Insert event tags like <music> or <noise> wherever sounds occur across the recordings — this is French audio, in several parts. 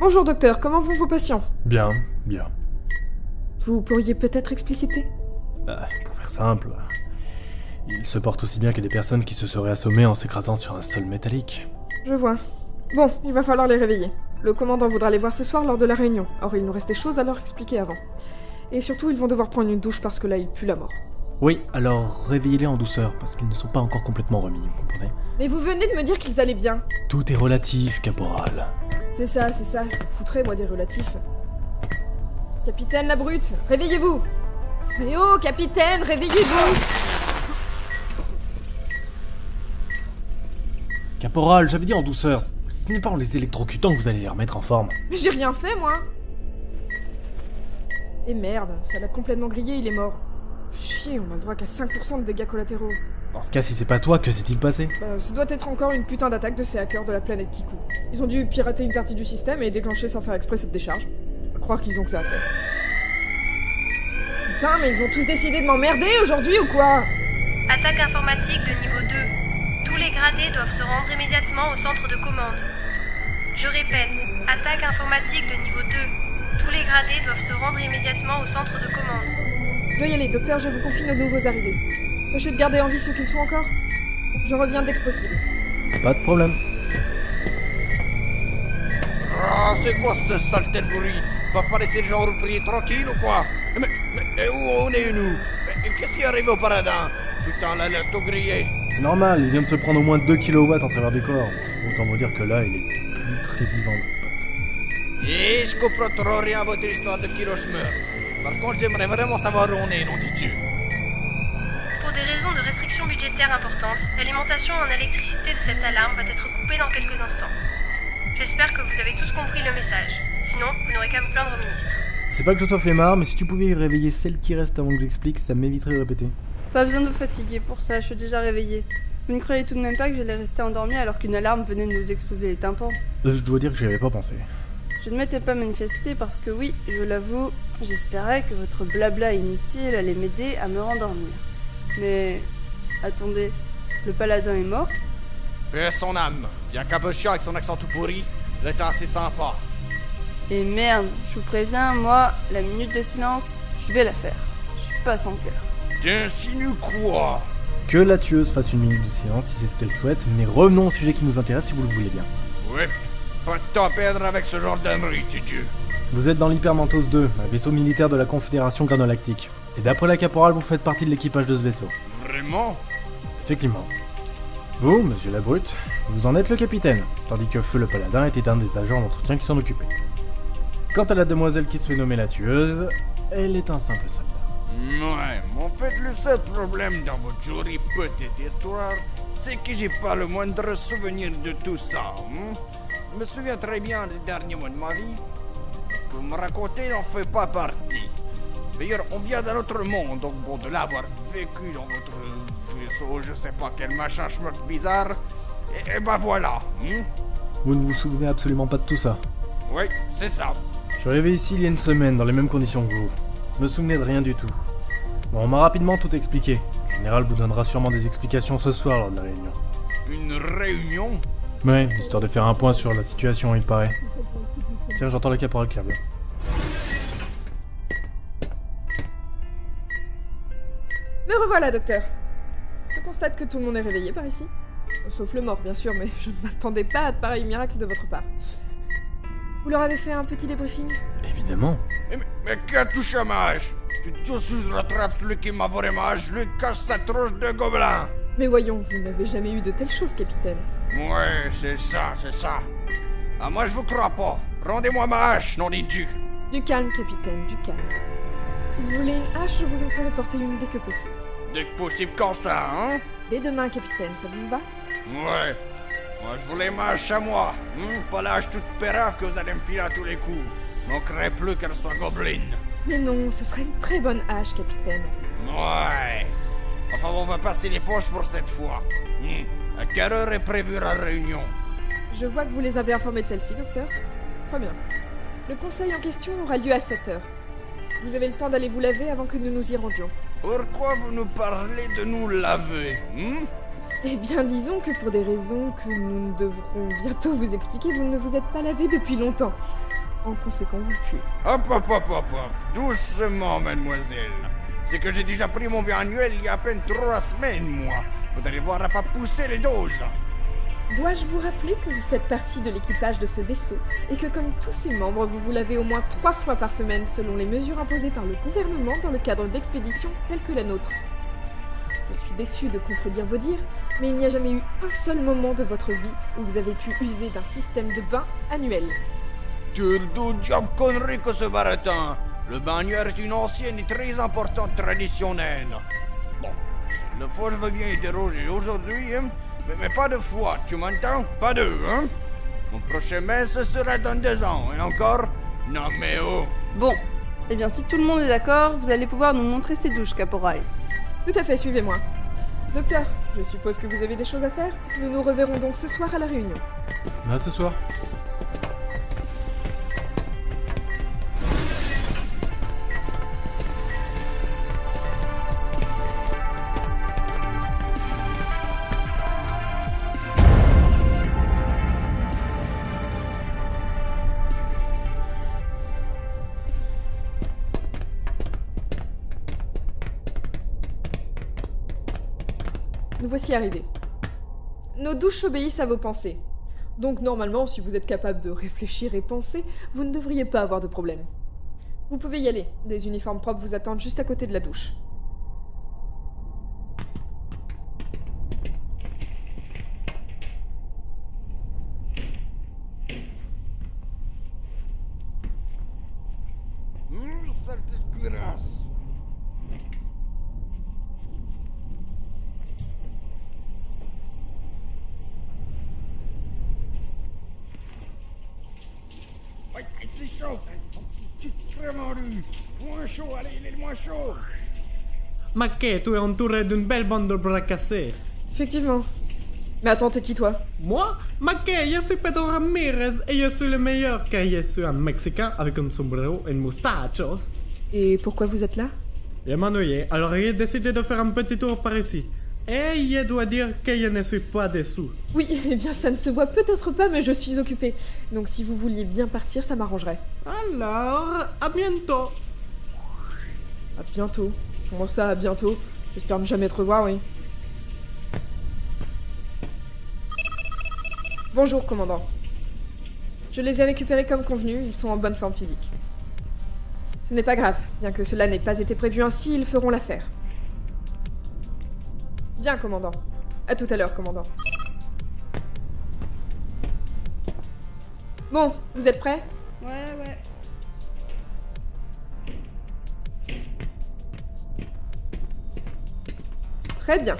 Bonjour docteur, comment vont vos patients? Bien, bien. Vous pourriez peut-être expliciter? Ah, pour faire simple, ils se portent aussi bien que des personnes qui se seraient assommées en s'écrasant sur un sol métallique. Je vois. Bon, il va falloir les réveiller. Le commandant voudra les voir ce soir lors de la réunion. Or, il nous reste des choses à leur expliquer avant. Et surtout, ils vont devoir prendre une douche parce que là, il pue la mort. Oui, alors réveillez-les en douceur, parce qu'ils ne sont pas encore complètement remis, vous comprenez? Mais vous venez de me dire qu'ils allaient bien. Tout est relatif, caporal. C'est ça, c'est ça, je me foutrais, moi, des relatifs. Capitaine la brute, réveillez-vous Mais oh, capitaine, réveillez-vous Caporal, j'avais dit en douceur, ce n'est pas en les électrocutant que vous allez les remettre en forme. Mais j'ai rien fait, moi Et merde, ça l'a complètement grillé, il est mort. Chier, on a le droit qu'à 5% de dégâts collatéraux. Dans ce cas, si c'est pas toi, que s'est-il passé? Bah, ce doit être encore une putain d'attaque de ces hackers de la planète Kiku. Ils ont dû pirater une partie du système et déclencher sans faire exprès cette décharge. Croire qu'ils ont que ça à faire. Putain, mais ils ont tous décidé de m'emmerder aujourd'hui ou quoi? Attaque informatique de niveau 2. Tous les gradés doivent se rendre immédiatement au centre de commande. Je répète, attaque informatique de niveau 2. Tous les gradés doivent se rendre immédiatement au centre de commande. Je dois y aller, docteur, je vous confie nos nouveaux arrivés. Tâchez de garder en vie ceux qu'ils sont encore. Je reviens dès que possible. Pas de problème. Ah, c'est quoi ce saleté de bruit? Va pas laisser les gens reprier tranquille ou quoi? Mais, mais et où on est nous? Mais Qu'est-ce qui arrive au paradin? Putain, là, là, tout grillé. C'est normal, il vient de se prendre au moins 2 kW en travers des corps. Autant vous dire que là, il est plus très vivant, mon pote. Et je comprends trop rien à votre histoire de Kiloschmerz. Par contre, j'aimerais vraiment savoir où on est, nom de restrictions budgétaires importantes, l'alimentation en électricité de cette alarme va être coupée dans quelques instants. J'espère que vous avez tous compris le message. Sinon, vous n'aurez qu'à vous plaindre au ministre. C'est pas que je sois flemmard, mais si tu pouvais réveiller celle qui reste avant que j'explique, ça m'éviterait de répéter. Pas besoin de vous fatiguer pour ça, je suis déjà réveillée. Vous ne croyez tout de même pas que j'allais rester endormie alors qu'une alarme venait de nous exploser les tympans? Euh, Je dois dire que j'y avais pas pensé. Je ne m'étais pas manifestée parce que oui, je l'avoue, j'espérais que votre blabla inutile allait m'aider à me rendormir. Mais... Attendez, le paladin est mort Paix son âme. Bien qu'un peu chiant avec son accent tout pourri, il était assez sympa. Et merde, je vous préviens, moi, la minute de silence, je vais la faire. Je suis pas sans cœur. T'insinues quoi Que la tueuse fasse une minute de silence si c'est ce qu'elle souhaite, mais revenons au sujet qui nous intéresse si vous le voulez bien. Oui, pas de temps à perdre avec ce genre d'ânerie, Dieu. Vous êtes dans l'Hypermantos 2, un vaisseau militaire de la Confédération Granolactique. Et d'après la caporale, vous faites partie de l'équipage de ce vaisseau. Vraiment? Effectivement. Vous, monsieur la brute, vous en êtes le capitaine, tandis que Feu le paladin était un des agents d'entretien qui s'en occupait. Quant à la demoiselle qui se fait nommer la tueuse, elle est un simple soldat. Ouais, mais en fait, le seul problème dans votre jolie petite histoire, c'est que j'ai pas le moindre souvenir de tout ça. hein. Je me souviens très bien des derniers mois de ma vie. Ce que vous me racontez n'en fait pas partie. D'ailleurs, on vient d'un autre monde, donc bon, de l'avoir vécu dans votre vaisseau, je sais pas quel machin schmuck bizarre. Et, et bah voilà. hein. Vous ne vous souvenez absolument pas de tout ça. Oui, c'est ça. Je suis arrivé ici il y a une semaine, dans les mêmes conditions que vous. Je me souvenais de rien du tout. Bon, on m'a rapidement tout expliqué. Le général vous donnera sûrement des explications ce soir lors de la réunion. Une réunion? Ouais, histoire de faire un point sur la situation, il paraît. Tiens, j'entends la caporale qui Me revoilà, docteur. Je constate que tout le monde est réveillé par ici. Sauf le mort, bien sûr, mais je ne m'attendais pas à de pareils miracles de votre part. Vous leur avez fait un petit débriefing? Évidemment. Mais, mais, mais qu'a touché à ma hache? Tu je rattrape celui qui m'a volé ma hache, je lui cache sa tronche de gobelin Mais voyons, vous n'avez jamais eu de telles choses, capitaine. Ouais, c'est ça, c'est ça. Ah, moi je vous crois pas. Rendez-moi ma hache, des dieux. Du calme, capitaine, du calme. Si vous voulez une hache, je vous en ferai porter une dès que possible. Dès que possible quand ça, hein? Dès demain, capitaine, ça vous va? Ouais. Moi je voulais ma hache à moi. Hein? Pas hache toute pérave que vous allez me filer à tous les coups. Manquerait plus qu'elle soit gobeline. Mais non, ce serait une très bonne hache, capitaine. Ouais. Enfin, on va passer les poches pour cette fois. Hmm. À quelle heure est prévue la réunion? Je vois que vous les avez informés de celle-ci, docteur. Très bien. Le conseil en question aura lieu à 7 heures. Vous avez le temps d'aller vous laver avant que nous nous y rendions. Pourquoi vous nous parlez de nous laver hmm? Eh bien, disons que pour des raisons que nous devrons bientôt vous expliquer, vous ne vous êtes pas lavé depuis longtemps. En conséquent, vous le tuez. Hop, hop, hop, hop, hop. Doucement, mademoiselle. C'est que j'ai déjà pris mon biannuel il y a à peine trois semaines, moi. Vous allez voir à pas pousser les doses. Dois-je vous rappeler que vous faites partie de l'équipage de ce vaisseau et que comme tous ses membres, vous vous lavez au moins trois fois par semaine selon les mesures imposées par le gouvernement dans le cadre d'expéditions telles que la nôtre? Je suis déçue de contredire vos dires, mais il n'y a jamais eu un seul moment de votre vie où vous avez pu user d'un système de bain annuel. Diable connerie que ce baratin. Le bagneur est une ancienne et très importante traditionnelle. Bon, je veux bien y aujourd'hui, hein. Mais, mais pas de fois, tu m'entends? Pas deux, hein? Mon prochain messe ce sera dans deux ans, et encore? Non mais oh Bon, eh bien si tout le monde est d'accord, vous allez pouvoir nous montrer ces douches, caporal. Tout à fait, suivez-moi. Docteur, je suppose que vous avez des choses à faire Nous nous reverrons donc ce soir à la réunion. À ce soir. Nous voici arrivés. Nos douches obéissent à vos pensées. Donc normalement, si vous êtes capable de réfléchir et penser, vous ne devriez pas avoir de problème. Vous pouvez y aller. Des uniformes propres vous attendent juste à côté de la douche. Sale dégueulasse. Ouais, c'est chaud. C'est vraiment lu. Moins chaud, allez, il est moins chaud. Maquet, tu es entouré d'une belle bande de bras cassés. Effectivement. Mais attends, t'es qui toi? Moi, Maquet, je suis Pedro Ramirez et je suis le meilleur car je suis un Mexicain avec un sombrero et une mustachos. Et pourquoi vous êtes là? Je m'ennuyais, alors j'ai décidé de faire un petit tour par ici. Et je dois dire que je ne suis pas dessous. Oui, eh bien ça ne se voit peut-être pas, mais je suis occupée. Donc si vous vouliez bien partir, ça m'arrangerait. Alors, à bientôt. À bientôt. Comment ça, à bientôt J'espère ne jamais te revoir, oui. Bonjour, commandant. Je les ai récupérés comme convenu, ils sont en bonne forme physique. Ce n'est pas grave, bien que cela n'ait pas été prévu ainsi, ils feront l'affaire. Bien, commandant. À tout à l'heure, commandant. Bon, vous êtes prêts? Ouais, ouais. Très bien.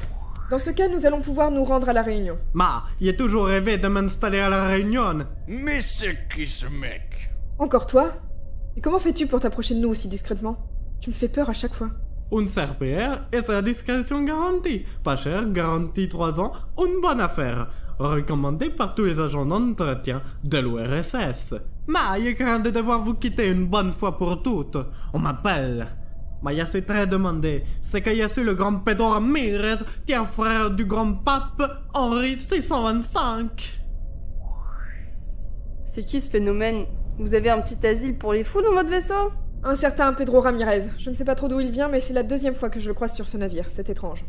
Dans ce cas, nous allons pouvoir nous rendre à la réunion. Ma, j'ai toujours rêvé de m'installer à la Réunion. Mais c'est qui ce mec? Encore toi? Et comment fais-tu pour t'approcher de nous aussi discrètement? Tu me fais peur à chaque fois. Un serpillère et sa discrétion garantie. Pas cher, garantie 3 ans, une bonne affaire. Recommandé par tous les agents d'entretien de l'URSS. Mais je crains de devoir vous quitter une bonne fois pour toutes. On m'appelle. Mais je suis très demandé. C'est que je suis le grand Pedro Ramirez, tiers frère du grand pape Henri 625. C'est qui ce phénomène? Vous avez un petit asile pour les fous dans votre vaisseau? Un certain Pedro Ramirez. Je ne sais pas trop d'où il vient, mais c'est la deuxième fois que je le croise sur ce navire. C'est étrange.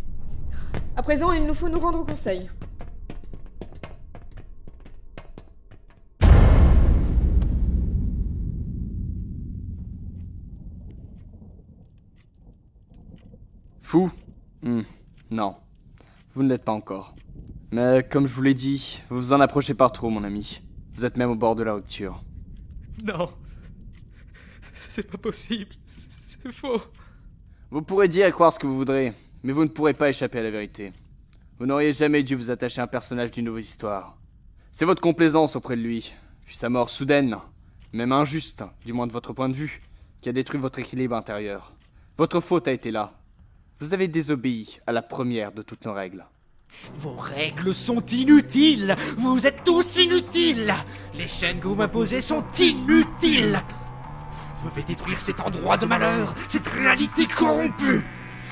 À présent, il nous faut nous rendre au conseil. Fou? Hmm, Non. Vous ne l'êtes pas encore. Mais comme je vous l'ai dit, vous vous en approchez pas trop, mon ami. Vous êtes même au bord de la rupture. Non. C'est pas possible. C'est faux. Vous pourrez dire et croire ce que vous voudrez, mais vous ne pourrez pas échapper à la vérité. Vous n'auriez jamais dû vous attacher à un personnage d'une nouvelle histoire. C'est votre complaisance auprès de lui, puis sa mort soudaine, même injuste, du moins de votre point de vue, qui a détruit votre équilibre intérieur. Votre faute a été là. Vous avez désobéi à la première de toutes nos règles. Vos règles sont inutiles. Vous êtes tous inutiles. Les chaînes que vous m'imposez sont inutiles. Je vais détruire cet endroit de malheur, cette réalité corrompue.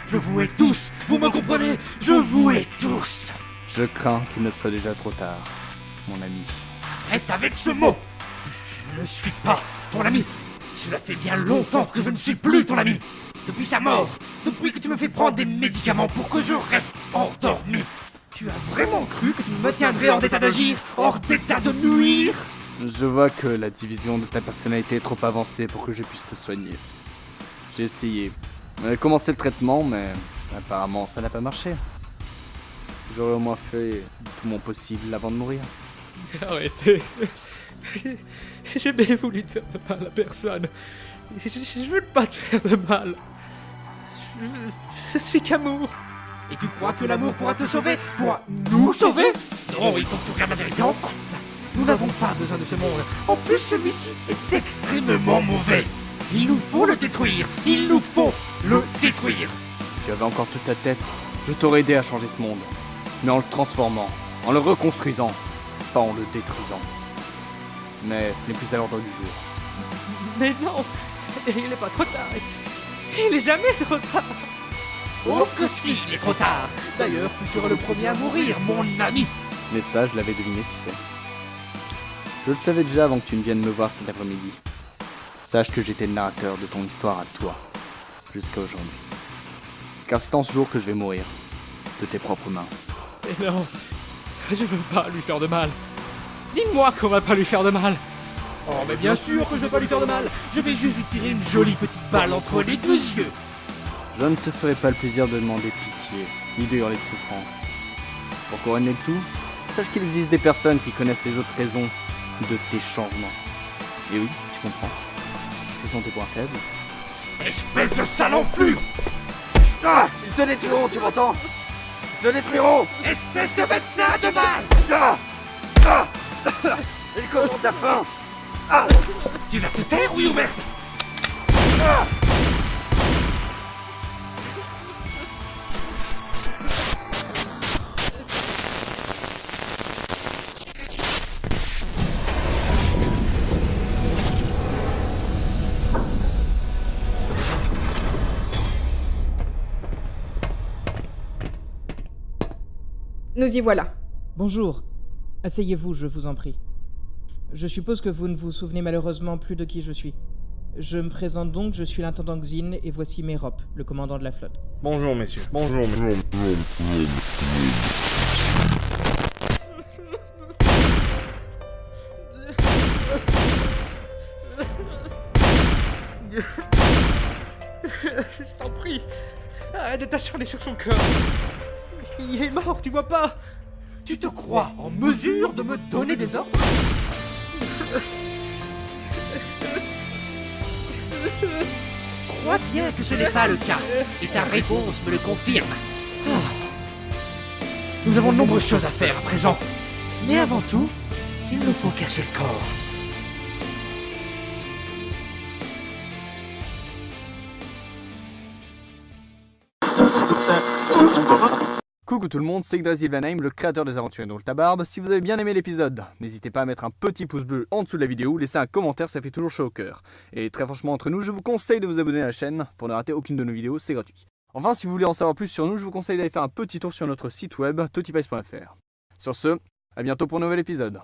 Je vous hais tous. Vous me comprenez? Je vous hais tous. Je crains qu'il ne soit déjà trop tard, mon ami. Arrête avec ce mot. Je ne suis pas ton ami. Cela fait bien longtemps que je ne suis plus ton ami. Depuis sa mort, depuis que tu me fais prendre des médicaments pour que je reste endormi. Tu as vraiment cru que tu me maintiendrais hors d'état d'agir, hors d'état de nuire? Je vois que la division de ta personnalité est trop avancée pour que je puisse te soigner. J'ai essayé. J'ai commencé le traitement, mais apparemment ça n'a pas marché. J'aurais au moins fait tout mon possible avant de mourir. <laughs> Arrêtez. J'ai jamais voulu te faire de mal à personne. Je, je- je veux pas te faire de mal. Je, suis qu'amour. Et tu crois que l'amour pourra te sauver Pourra nous sauver Non, il faut que tu regardes la vérité en face. Nous n'avons pas besoin de ce monde. En plus, celui-ci est extrêmement mauvais. Il nous faut le détruire. Il nous faut le détruire. Si tu avais encore toute ta tête, je t'aurais aidé à changer ce monde. Mais en le transformant, en le reconstruisant, pas en le détruisant. Mais ce n'est plus à l'ordre du jour. Mais non, il n'est pas trop tard. Il n'est jamais trop tard. Oh que si, il est trop tard. D'ailleurs, tu seras le premier à mourir, mon ami. Mais ça, je l'avais deviné, tu sais. Je le savais déjà avant que tu ne viennes me voir cet après-midi. Sache que j'étais le narrateur de ton histoire à toi, jusqu'à aujourd'hui. Car c'est en ce jour que je vais mourir, de tes propres mains. Mais non, je veux pas lui faire de mal. Dis-moi qu'on va pas lui faire de mal. Oh, mais bien sûr que je vais pas lui faire de mal. Je vais juste lui tirer une jolie petite balle entre les deux yeux. Je ne te ferai pas le plaisir de demander pitié, ni de hurler de souffrance. Pour couronner le tout, sache qu'il existe des personnes qui connaissent les autres raisons de tes changements. Et oui, tu comprends. Ce sont tes points faibles. Espèce de sale enflure Ah Ils te détruiront, tu m'entends Ils te détruiront Espèce de médecin de mal Ah Ah Ils causeront ta faim Tu vas te taire, oui ou merde Nous y voilà. Bonjour. Asseyez-vous, je vous en prie. Je suppose que vous ne vous souvenez malheureusement plus de qui je suis. Je me présente donc, je suis l'intendant Xin et voici Mérop, le commandant de la flotte. Bonjour messieurs. Bonjour messieurs. Je t'en prie, arrête de t'acharner sur son corps. Il est mort, tu vois pas Tu te crois en mesure de me donner des ordres? Crois bien que ce n'est pas le cas, et ta réponse me le confirme. Ah. Nous avons de nombreuses choses à faire à présent. Mais avant tout, il nous faut casser le corps. Coucou tout le monde, c'est Yggdrasil Vanheim, le créateur des aventures dans le tabarbe. Si vous avez bien aimé l'épisode, n'hésitez pas à mettre un petit pouce bleu en dessous de la vidéo, laisser un commentaire, ça fait toujours chaud au cœur. Et très franchement entre nous, je vous conseille de vous abonner à la chaîne pour ne rater aucune de nos vidéos, c'est gratuit. Enfin, si vous voulez en savoir plus sur nous, je vous conseille d'aller faire un petit tour sur notre site web totipice.fr. Sur ce, à bientôt pour un nouvel épisode.